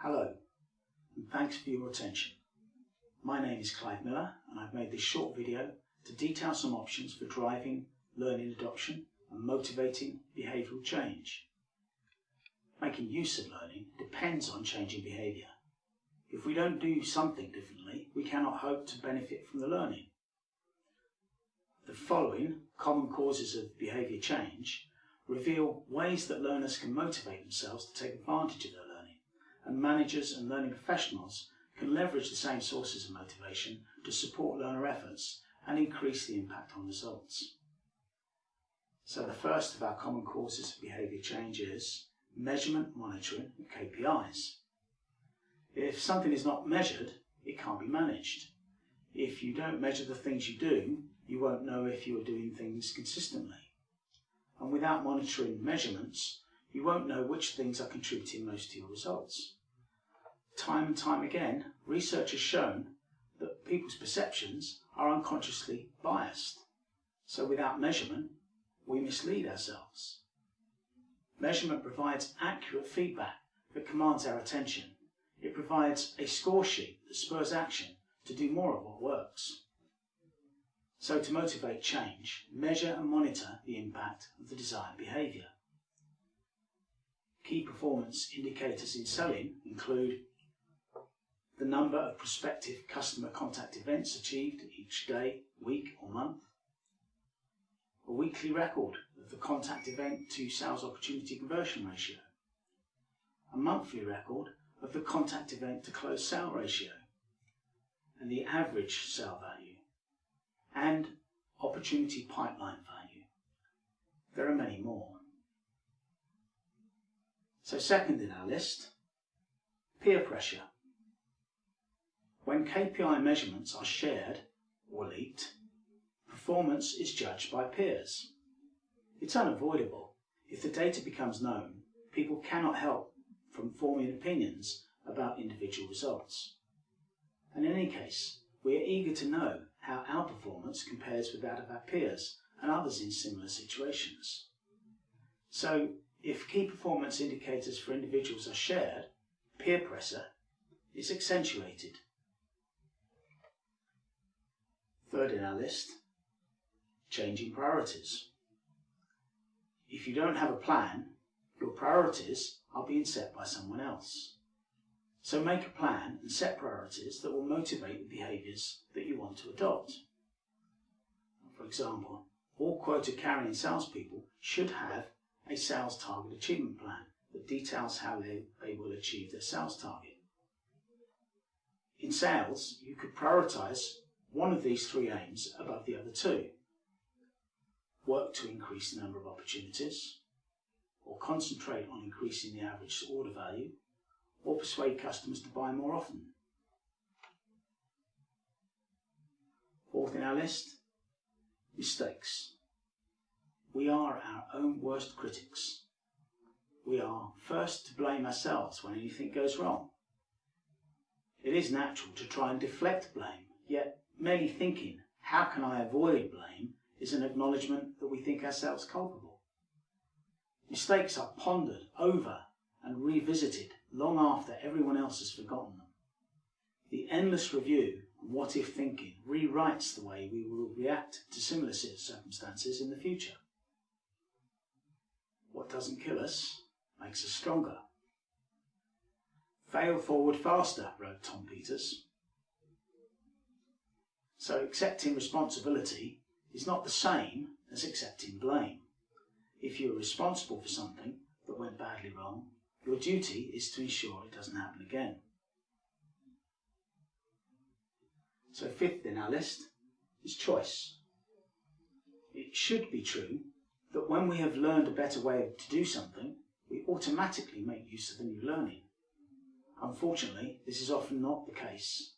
Hello, and thanks for your attention. My name is Clive Miller, and I've made this short video to detail some options for driving learning adoption and motivating behavioural change. Making use of learning depends on changing behaviour. If we don't do something differently, we cannot hope to benefit from the learning. The following common causes of behaviour change reveal ways that learners can motivate themselves to take advantage of their and managers and learning professionals can leverage the same sources of motivation to support learner efforts and increase the impact on results. So the first of our common causes of behaviour change is measurement, monitoring and KPIs. If something is not measured, it can't be managed. If you don't measure the things you do, you won't know if you are doing things consistently. And without monitoring measurements, you won't know which things are contributing most to your results. Time and time again, research has shown that people's perceptions are unconsciously biased. So without measurement, we mislead ourselves. Measurement provides accurate feedback that commands our attention. It provides a score sheet that spurs action to do more of what works. So to motivate change, measure and monitor the impact of the desired behaviour. Key performance indicators in selling include the number of prospective customer contact events achieved each day, week or month, a weekly record of the contact event to sales opportunity conversion ratio, a monthly record of the contact event to close sale ratio, and the average sale value, and opportunity pipeline value. There are many more. So second in our list, peer pressure. When KPI measurements are shared or leaked, performance is judged by peers. It's unavoidable. If the data becomes known, people cannot help from forming opinions about individual results. And in any case, we are eager to know how our performance compares with that of our peers and others in similar situations. So, if key performance indicators for individuals are shared, peer pressure is accentuated. Third in our list, changing priorities. If you don't have a plan, your priorities are being set by someone else. So make a plan and set priorities that will motivate the behaviours that you want to adopt. For example, all quota carrying salespeople should have a sales target achievement plan that details how they, they will achieve their sales target. In sales, you could prioritise one of these three aims above the other two. Work to increase the number of opportunities, or concentrate on increasing the average order value, or persuade customers to buy more often. Fourth in our list, mistakes. We are our own worst critics. We are first to blame ourselves when anything goes wrong. It is natural to try and deflect blame, yet merely thinking, how can I avoid blame, is an acknowledgement that we think ourselves culpable. Mistakes are pondered over and revisited long after everyone else has forgotten them. The endless review and what if thinking rewrites the way we will react to similar circumstances in the future. What doesn't kill us makes us stronger. Fail forward faster, wrote Tom Peters. So accepting responsibility is not the same as accepting blame. If you are responsible for something that went badly wrong, your duty is to ensure it doesn't happen again. So fifth in our list is choice. It should be true that when we have learned a better way to do something, we automatically make use of the new learning. Unfortunately, this is often not the case,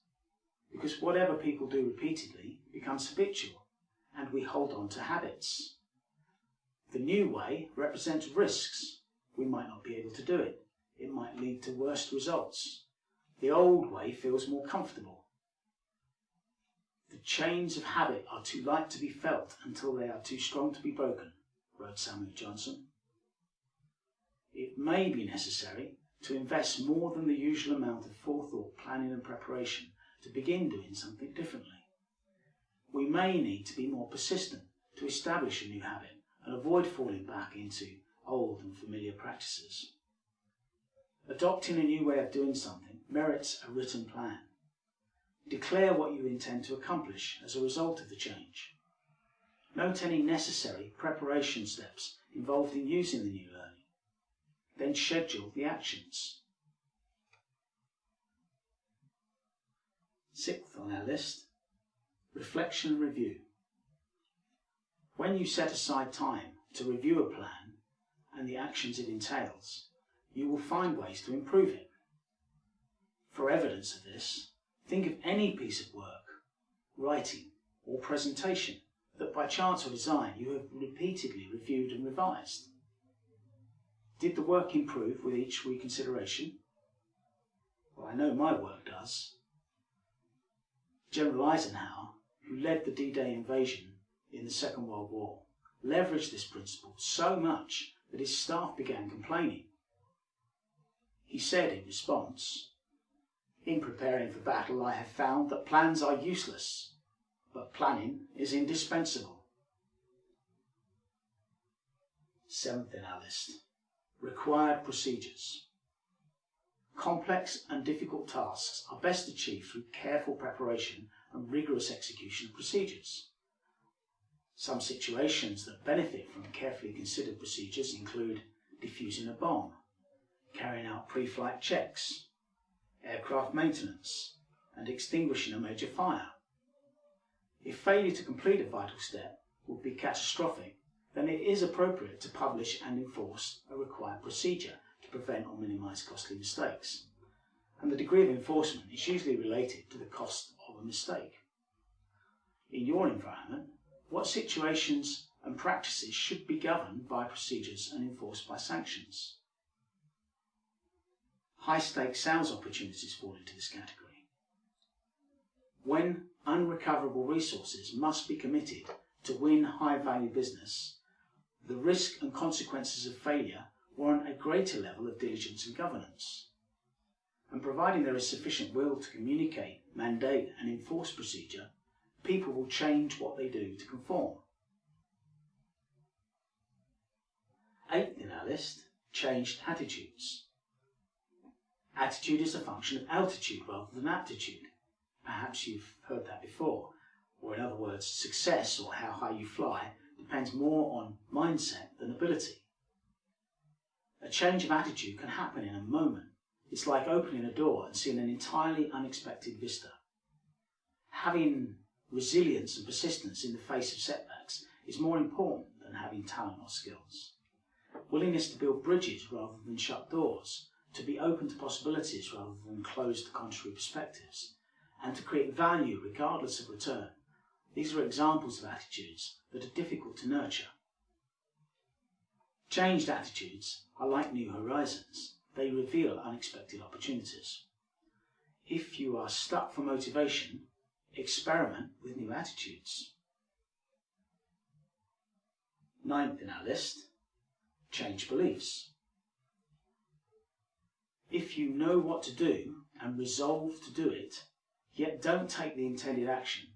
because whatever people do repeatedly becomes habitual, and we hold on to habits. The new way represents risks we might not be able to do it. It might lead to worse results. The old way feels more comfortable. The chains of habit are too light to be felt until they are too strong to be broken, wrote Samuel Johnson. It may be necessary to invest more than the usual amount of forethought, planning and preparation to begin doing something differently. We may need to be more persistent to establish a new habit and avoid falling back into old and familiar practices. Adopting a new way of doing something merits a written plan. Declare what you intend to accomplish as a result of the change. Note any necessary preparation steps involved in using the new learning. Then schedule the actions. Sixth on our list, reflection and review. When you set aside time to review a plan and the actions it entails, you will find ways to improve it. For evidence of this, think of any piece of work, writing or presentation that by chance or design you have repeatedly reviewed and revised. Did the work improve with each reconsideration? Well, I know my work does. General Eisenhower, who led the D-Day invasion in the Second World War, leveraged this principle so much that his staff began complaining. He said in response, In preparing for battle I have found that plans are useless but planning is indispensable. Seventh in our list, required procedures. Complex and difficult tasks are best achieved through careful preparation and rigorous execution of procedures. Some situations that benefit from carefully considered procedures include defusing a bomb, carrying out pre-flight checks, aircraft maintenance, and extinguishing a major fire. If failure to complete a vital step would be catastrophic, then it is appropriate to publish and enforce a required procedure to prevent or minimise costly mistakes. And the degree of enforcement is usually related to the cost of a mistake. In your environment, what situations and practices should be governed by procedures and enforced by sanctions? High stakes sales opportunities fall into this category. When unrecoverable resources must be committed to win high value business, the risk and consequences of failure warrant a greater level of diligence and governance. And providing there is sufficient will to communicate, mandate and enforce procedure, people will change what they do to conform. Eighth in our list, changed attitudes. Attitude is a function of altitude rather than aptitude. Perhaps you've heard that before. Or in other words, success or how high you fly depends more on mindset than ability. A change of attitude can happen in a moment. It's like opening a door and seeing an entirely unexpected vista. Having resilience and persistence in the face of setbacks is more important than having talent or skills. Willingness to build bridges rather than shut doors, to be open to possibilities rather than closed to contrary perspectives, and to create value regardless of return. These are examples of attitudes that are difficult to nurture. Changed attitudes are like new horizons. They reveal unexpected opportunities. If you are stuck for motivation, experiment with new attitudes. Ninth in our list, change beliefs. If you know what to do and resolve to do it, yet don't take the intended action,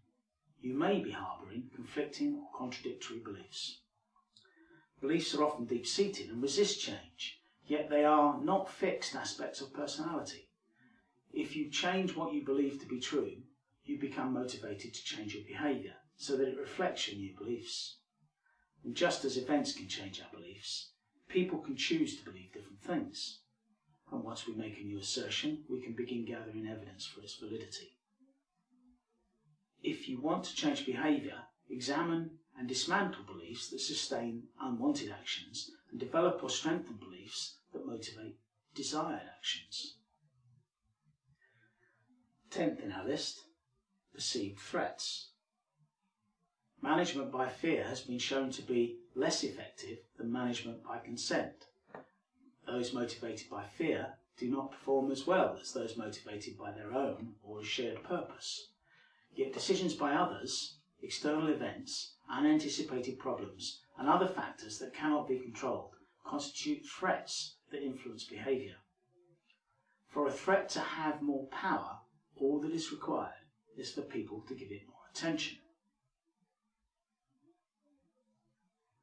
you may be harbouring conflicting or contradictory beliefs. Beliefs are often deep-seated and resist change, yet they are not fixed aspects of personality. If you change what you believe to be true, you become motivated to change your behaviour so that it reflects your new beliefs. And just as events can change our beliefs, people can choose to believe different things. And once we make a new assertion, we can begin gathering evidence for its validity if you want to change behaviour, examine and dismantle beliefs that sustain unwanted actions and develop or strengthen beliefs that motivate desired actions. Tenth in our list, perceived threats. Management by fear has been shown to be less effective than management by consent. Those motivated by fear do not perform as well as those motivated by their own or a shared purpose. Yet decisions by others, external events, unanticipated problems, and other factors that cannot be controlled constitute threats that influence behaviour. For a threat to have more power, all that is required is for people to give it more attention.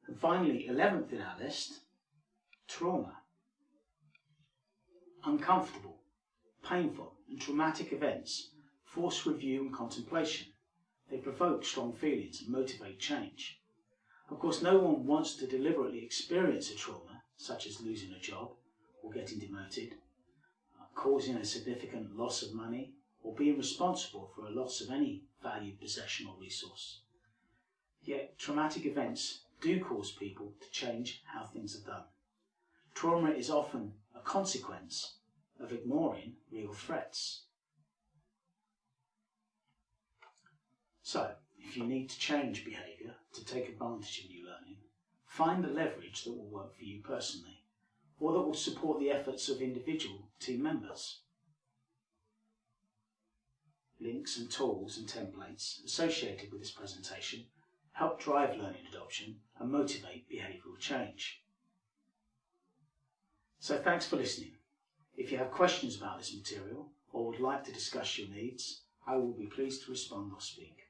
And finally, 11th in our list, trauma. Uncomfortable, painful and traumatic events force review and contemplation. Provoke strong feelings and motivate change. Of course, no one wants to deliberately experience a trauma, such as losing a job or getting demoted, uh, causing a significant loss of money, or being responsible for a loss of any valued possession or resource. Yet, traumatic events do cause people to change how things are done. Trauma is often a consequence of ignoring real threats. So, if you need to change behaviour to take advantage of new learning, find the leverage that will work for you personally, or that will support the efforts of individual team members. Links and tools and templates associated with this presentation help drive learning adoption and motivate behavioural change. So thanks for listening. If you have questions about this material or would like to discuss your needs, I will be pleased to respond or speak.